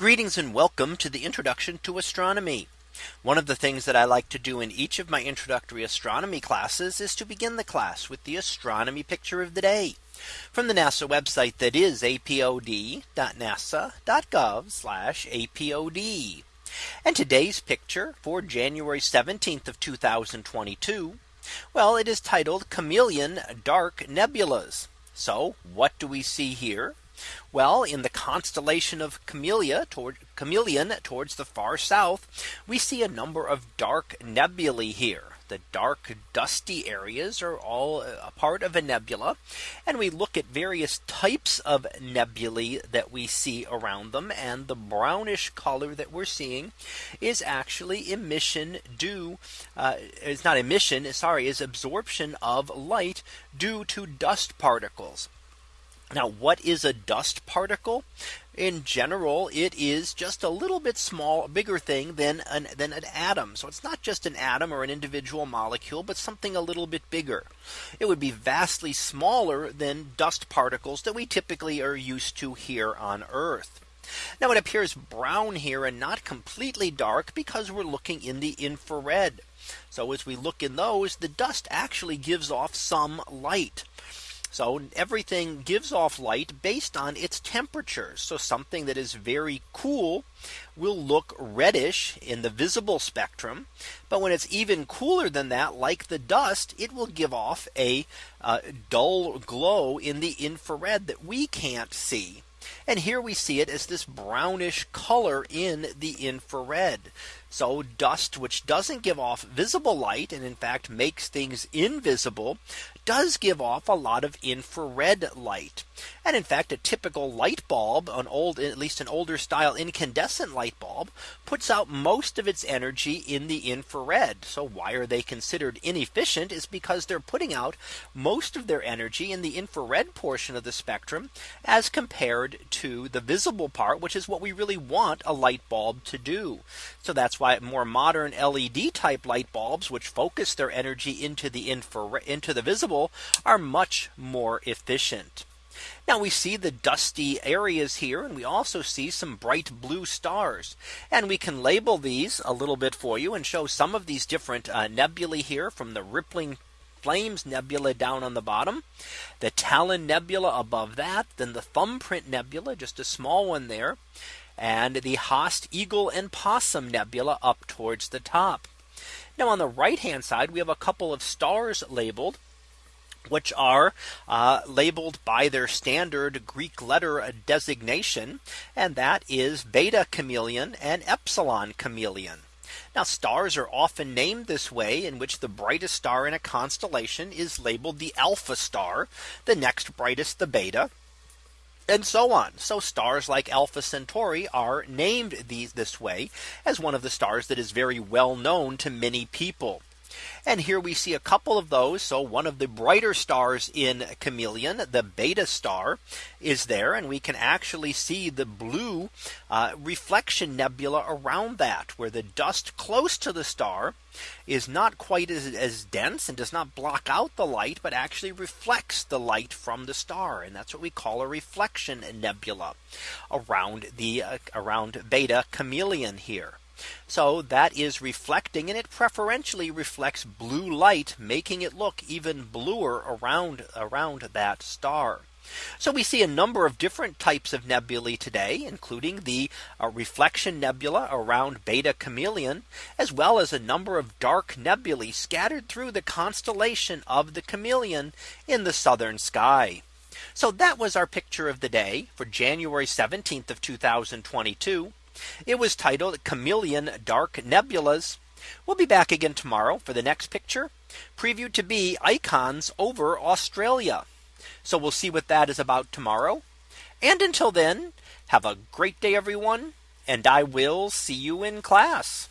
Greetings and welcome to the introduction to astronomy. One of the things that I like to do in each of my introductory astronomy classes is to begin the class with the astronomy picture of the day from the NASA website that is apod.nasa.gov apod. And today's picture for January 17th of 2022. Well, it is titled Chamaeleon Dark Nebulas. So what do we see here? Well, in the constellation of Camellia toward Chamaeleon towards the far south, we see a number of dark nebulae here. The dark dusty areas are all a part of a nebula. And we look at various types of nebulae that we see around them. And the brownish color that we're seeing is actually emission due uh, not emission, sorry, is absorption of light due to dust particles. Now, what is a dust particle? In general, it is just a little bit small, bigger thing than an, than an atom. So it's not just an atom or an individual molecule, but something a little bit bigger. It would be vastly smaller than dust particles that we typically are used to here on Earth. Now it appears brown here and not completely dark because we're looking in the infrared. So as we look in those, the dust actually gives off some light. So everything gives off light based on its temperature. So something that is very cool will look reddish in the visible spectrum. But when it's even cooler than that, like the dust, it will give off a uh, dull glow in the infrared that we can't see. And here we see it as this brownish color in the infrared. So dust which doesn't give off visible light and in fact makes things invisible does give off a lot of infrared light. And in fact, a typical light bulb, an old, at least an older style incandescent light bulb puts out most of its energy in the infrared. So why are they considered inefficient is because they're putting out most of their energy in the infrared portion of the spectrum as compared to the visible part, which is what we really want a light bulb to do. So that's why more modern LED type light bulbs, which focus their energy into the infrared into the visible are much more efficient. Now we see the dusty areas here and we also see some bright blue stars. And we can label these a little bit for you and show some of these different uh, nebulae here from the rippling Flames Nebula down on the bottom, the Talon Nebula above that, then the Thumbprint Nebula, just a small one there, and the Haast Eagle and Possum Nebula up towards the top. Now on the right hand side, we have a couple of stars labeled which are uh, labeled by their standard Greek letter designation. And that is beta chameleon and epsilon chameleon. Now stars are often named this way in which the brightest star in a constellation is labeled the alpha star, the next brightest the beta, and so on. So stars like Alpha Centauri are named these this way as one of the stars that is very well known to many people. And here we see a couple of those. So one of the brighter stars in Chamaeleon, the beta star is there. And we can actually see the blue uh, reflection nebula around that where the dust close to the star is not quite as, as dense and does not block out the light, but actually reflects the light from the star. And that's what we call a reflection nebula around the uh, around beta chameleon here. So that is reflecting and it preferentially reflects blue light, making it look even bluer around around that star. So we see a number of different types of nebulae today, including the uh, reflection nebula around beta chameleon, as well as a number of dark nebulae scattered through the constellation of the chameleon in the southern sky. So that was our picture of the day for January 17th of 2022. It was titled Chamaeleon Dark Nebulas. We'll be back again tomorrow for the next picture previewed to be icons over Australia. So we'll see what that is about tomorrow. And until then, have a great day, everyone. And I will see you in class.